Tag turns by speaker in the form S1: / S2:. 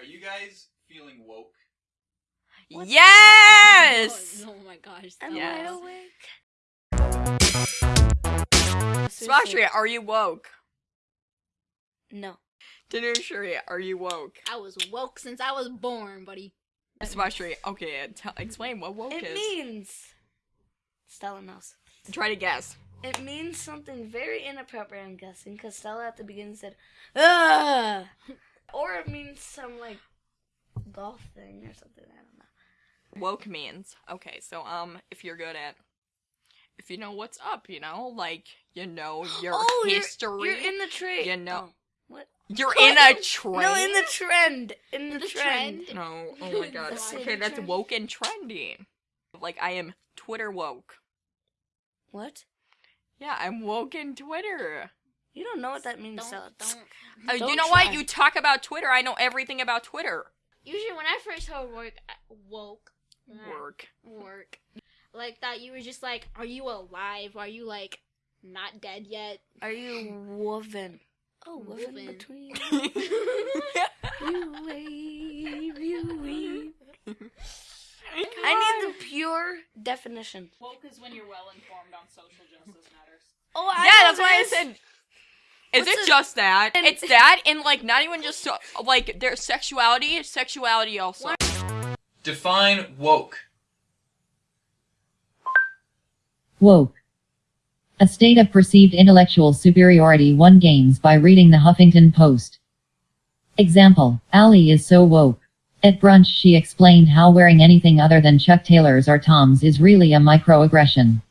S1: Are you guys feeling woke?
S2: What
S3: Yes!
S4: Oh, oh my gosh.
S2: I'm
S3: Yes.
S2: wide awake. Seriously,
S3: Smashria, are you woke?
S2: No.
S3: Dinnershria, are you woke?
S4: I was woke since I was born, buddy.
S3: Smashria, okay, tell, explain what woke
S2: It
S3: is.
S2: means. Stella knows.
S3: Try to guess.
S2: It means something very inappropriate, I'm guessing, because Stella at the beginning said, ah! Or it means some, like, golf thing or something, I don't know.
S3: Woke means. Okay, so um, if you're good at, if you know what's up, you know, like you know your
S2: oh, you're-
S3: history.
S2: You're, in the trade.
S3: You know-
S2: Oh, what?
S3: You're in a trend.
S2: No, in the trend. In the,
S4: The
S2: trend.
S4: trend?
S3: No, oh my god. Okay, that's
S2: trend.
S3: woke and trendy. Like I am Twitter woke.
S2: What?
S3: Yeah, I'm woke in Twitter.
S2: You don't know what that means,
S4: Don't,
S2: Stella.
S4: don't.
S3: Uh, you
S2: Don't
S3: know
S2: try.
S3: what? You talk about Twitter. I know everything about Twitter.
S4: Usually, when I first heard work, uh, woke,
S3: Work.
S4: work, like that, you were just like, "Are you alive? Are you like not dead yet?"
S2: Are you woven? Oh, woven
S4: Woven.
S2: between. You wave, you weave. I need the pure definition.
S5: Woke is when you're well informed on social justice matters.
S2: Oh, I
S3: yeah,
S2: know
S3: that's why I said. Is
S2: What's
S3: it
S2: a-
S3: just that?
S2: and-
S3: It's that, and like not even just so, like their sexuality, sexuality also.
S1: Define woke.
S6: Woke. A state of perceived intellectual superiority one gains by reading the Huffington Post. Example, Allie is so woke. At brunch she explained how wearing anything other than Chuck Taylors or Toms is really a microaggression.